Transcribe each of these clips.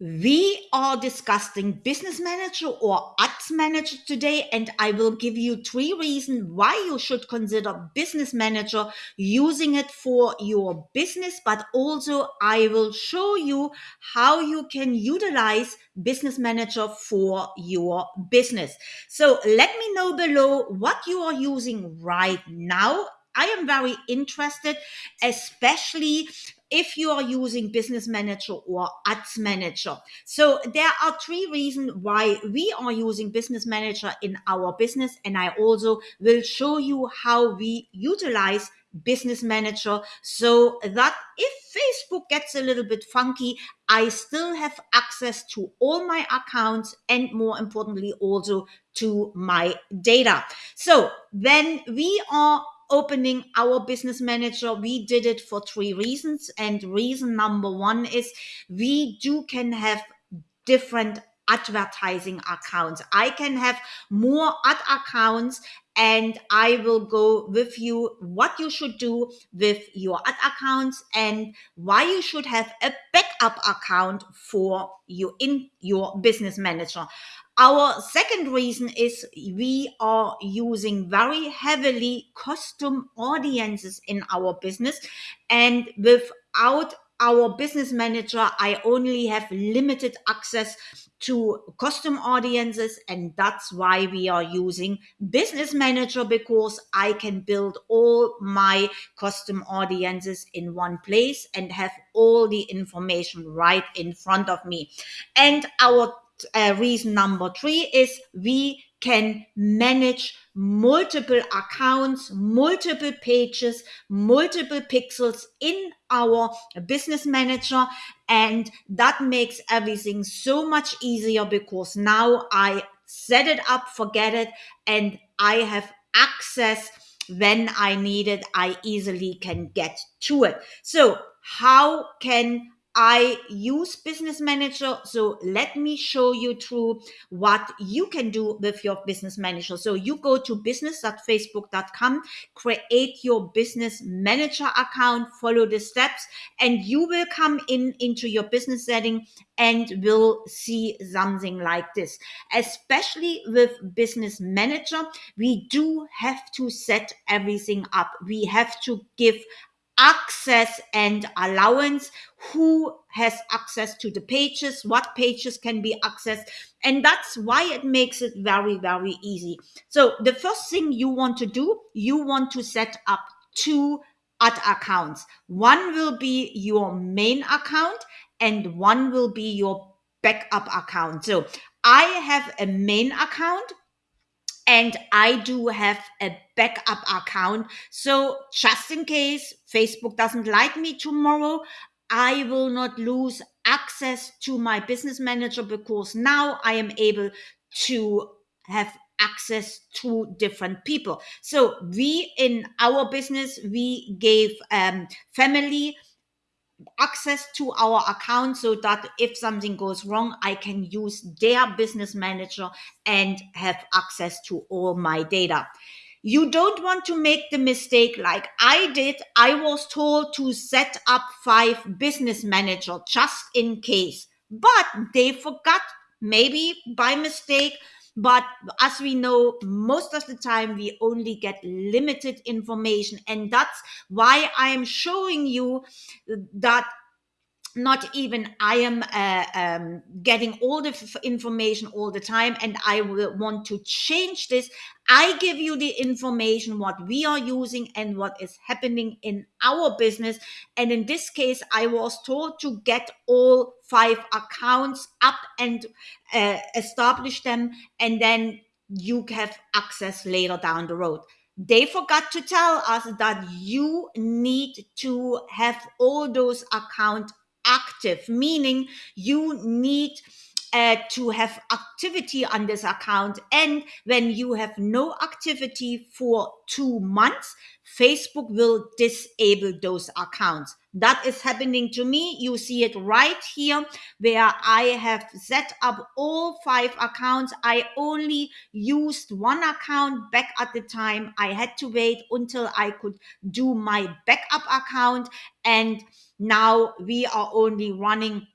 We are discussing business manager or ads manager today, and I will give you three reasons why you should consider business manager using it for your business, but also I will show you how you can utilize business manager for your business. So let me know below what you are using right now I am very interested, especially if you are using business manager or ads manager. So there are three reasons why we are using business manager in our business. And I also will show you how we utilize business manager so that if Facebook gets a little bit funky, I still have access to all my accounts and more importantly, also to my data. So when we are opening our business manager we did it for three reasons and reason number one is we do can have different advertising accounts i can have more ad accounts and I will go with you what you should do with your ad accounts and why you should have a backup account for you in your business manager. Our second reason is we are using very heavily custom audiences in our business and without our business manager, I only have limited access to custom audiences. And that's why we are using business manager because I can build all my custom audiences in one place and have all the information right in front of me. And our uh, reason number three is we can manage multiple accounts, multiple pages, multiple pixels in our business manager. And that makes everything so much easier because now I set it up, forget it, and I have access when I need it. I easily can get to it. So how can I use Business Manager. So let me show you through what you can do with your Business Manager. So you go to business.facebook.com, create your Business Manager account, follow the steps, and you will come in into your business setting and will see something like this. Especially with Business Manager, we do have to set everything up. We have to give access and allowance who has access to the pages what pages can be accessed and that's why it makes it very very easy. So the first thing you want to do you want to set up two ad accounts. One will be your main account and one will be your backup account. So i have a main account and I do have a backup account. So just in case Facebook doesn't like me tomorrow, I will not lose access to my business manager because now I am able to have access to different people. So we in our business, we gave um, family access to our account so that if something goes wrong, I can use their business manager and have access to all my data. You don't want to make the mistake like I did. I was told to set up five business manager just in case, but they forgot maybe by mistake but as we know, most of the time we only get limited information. And that's why I am showing you that not even I am uh, um, getting all the information all the time, and I will want to change this. I give you the information what we are using and what is happening in our business. And in this case, I was told to get all five accounts up and uh, establish them, and then you have access later down the road they forgot to tell us that you need to have all those accounts active, meaning you need uh, to have activity on this account. And when you have no activity for two months, Facebook will disable those accounts. That is happening to me. You see it right here where I have set up all five accounts. I only used one account back at the time. I had to wait until I could do my backup account. And now we are only running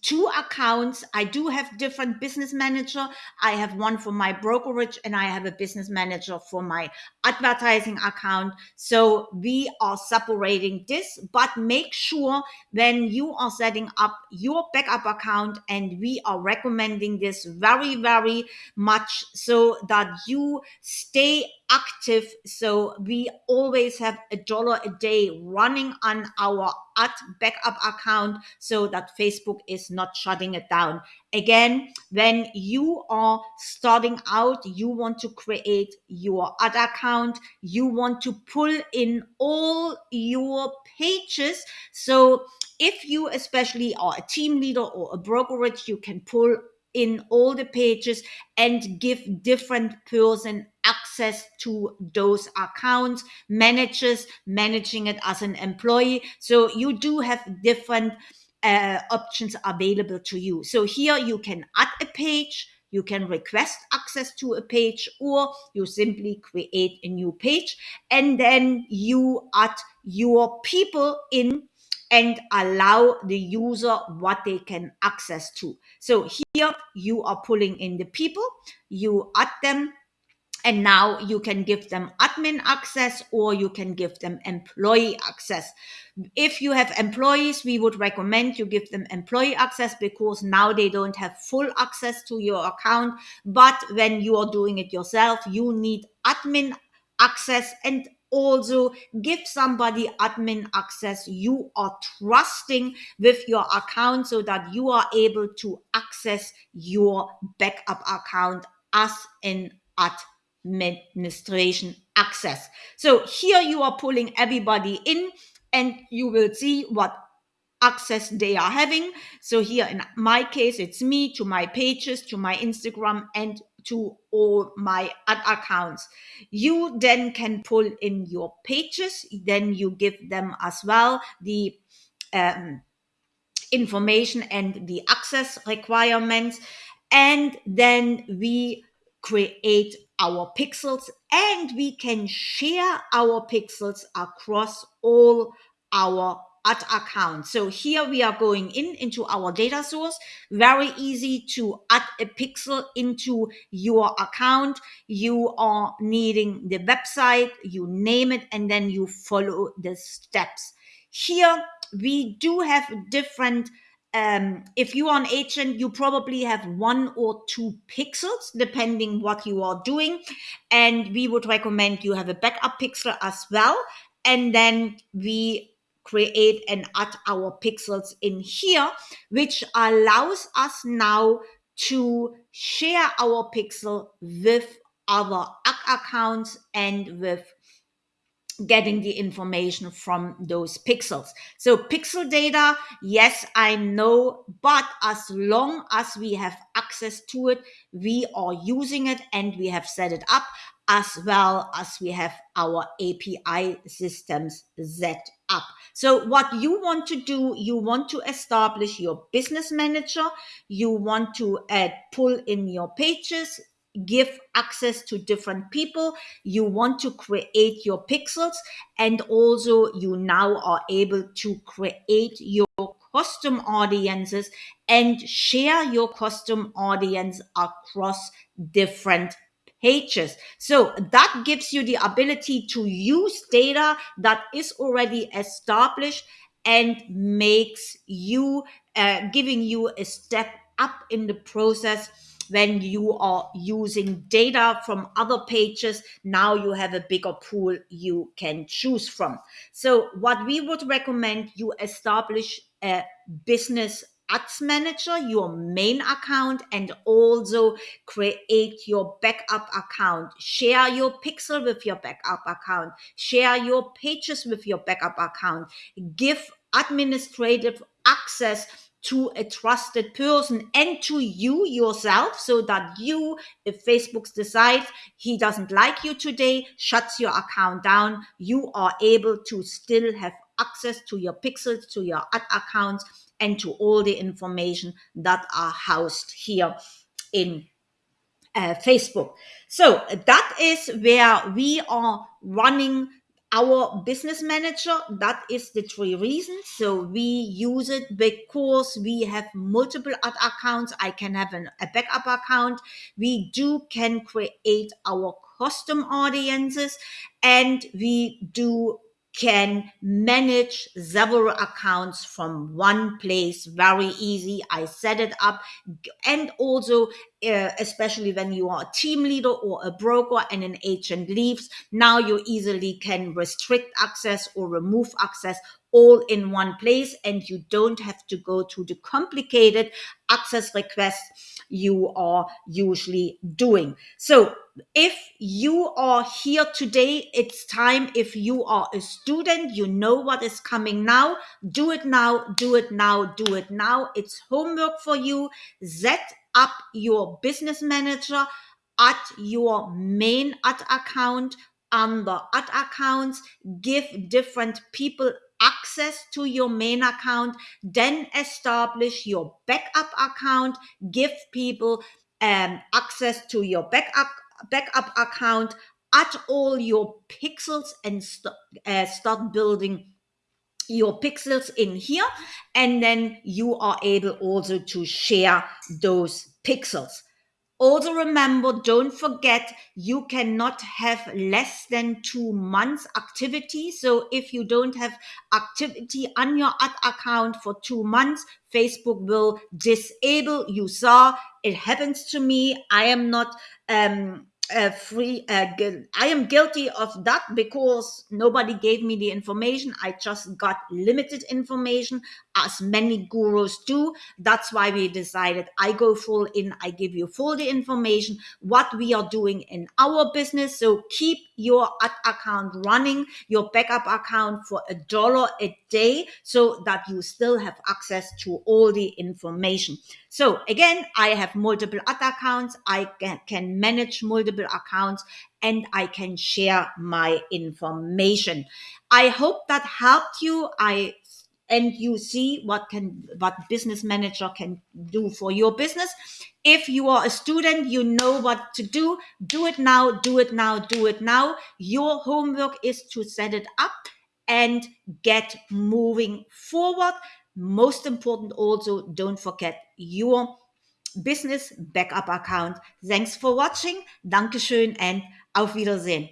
two accounts. I do have different business manager. I have one for my brokerage and I have a business manager for my advertising account. So we are separating this, but make sure when you are setting up your backup account and we are recommending this very, very much so that you stay active. So we always have a dollar a day running on our ad backup account so that Facebook is not shutting it down. Again, when you are starting out, you want to create your ad account, you want to pull in all your pages. So if you especially are a team leader or a brokerage, you can pull in all the pages and give different person access to those accounts managers managing it as an employee. So you do have different uh, options available to you. So here you can add a page you can request access to a page or you simply create a new page and then you add your people in and allow the user what they can access to. So here you are pulling in the people, you add them, and now you can give them admin access or you can give them employee access. If you have employees, we would recommend you give them employee access because now they don't have full access to your account. But when you are doing it yourself, you need admin access and also give somebody admin access you are trusting with your account so that you are able to access your backup account as an administration access. So here you are pulling everybody in and you will see what access they are having. So here in my case, it's me to my pages, to my Instagram, and to all my ad accounts. You then can pull in your pages, then you give them as well the um, information and the access requirements, and then we create our pixels and we can share our pixels across all our ad account. So here we are going in into our data source. Very easy to add a pixel into your account. You are needing the website, you name it, and then you follow the steps. Here we do have different um, if you are an agent, you probably have one or two pixels, depending what you are doing. And we would recommend you have a backup pixel as well. And then we create and add our pixels in here, which allows us now to share our pixel with our accounts and with getting the information from those pixels. So pixel data, yes, I know, but as long as we have access to it, we are using it and we have set it up as well as we have our API systems set up. So what you want to do, you want to establish your business manager, you want to uh, pull in your pages, give access to different people you want to create your pixels and also you now are able to create your custom audiences and share your custom audience across different pages. So that gives you the ability to use data that is already established and makes you uh, giving you a step up in the process when you are using data from other pages now you have a bigger pool you can choose from so what we would recommend you establish a business ads manager your main account and also create your backup account. Share your pixel with your backup account. Share your pages with your backup account. Give administrative access to a trusted person and to you yourself so that you if facebook decides he doesn't like you today shuts your account down you are able to still have access to your pixels to your ad accounts and to all the information that are housed here in uh, facebook. So that is where we are running our business manager. That is the three reasons. So we use it because we have multiple ad accounts. I can have an, a backup account. We do can create our custom audiences and we do can manage several accounts from one place. Very easy. I set it up. And also uh, especially when you are a team leader or a broker and an agent leaves now you easily can restrict access or remove access all in one place and you don't have to go to the complicated access requests you are usually doing. So if you are here today, it's time. If you are a student, you know what is coming now. Do it now, do it now, do it now. It's homework for you. Set up your business manager at your main ad account under ad accounts. Give different people access to your main account. Then establish your backup account. Give people um, access to your backup backup account, add all your pixels and st- uh, start building your pixels in here. And then you are able also to share those pixels. Also remember, don't forget, you cannot have less than two months activity. So if you don't have activity on your ad account for two months, Facebook will disable. You saw it happens to me. I am not um, uh, free uh, i am guilty of that because nobody gave me the information. I just got limited information as many gurus do. That's why we decided i go full in i give you full the information what we are doing in our business. So keep your ad account running your backup account for a dollar a day so that you still have access to all the information so again, I have multiple other accounts. I can manage multiple accounts and I can share my information. I hope that helped you. I and you see what can what business manager can do for your business if you are a student you know what to do do it now do it now do it now your homework is to set it up and get moving forward most important also don't forget your business backup account. Thanks for watching. Dankeschön and auf wiedersehen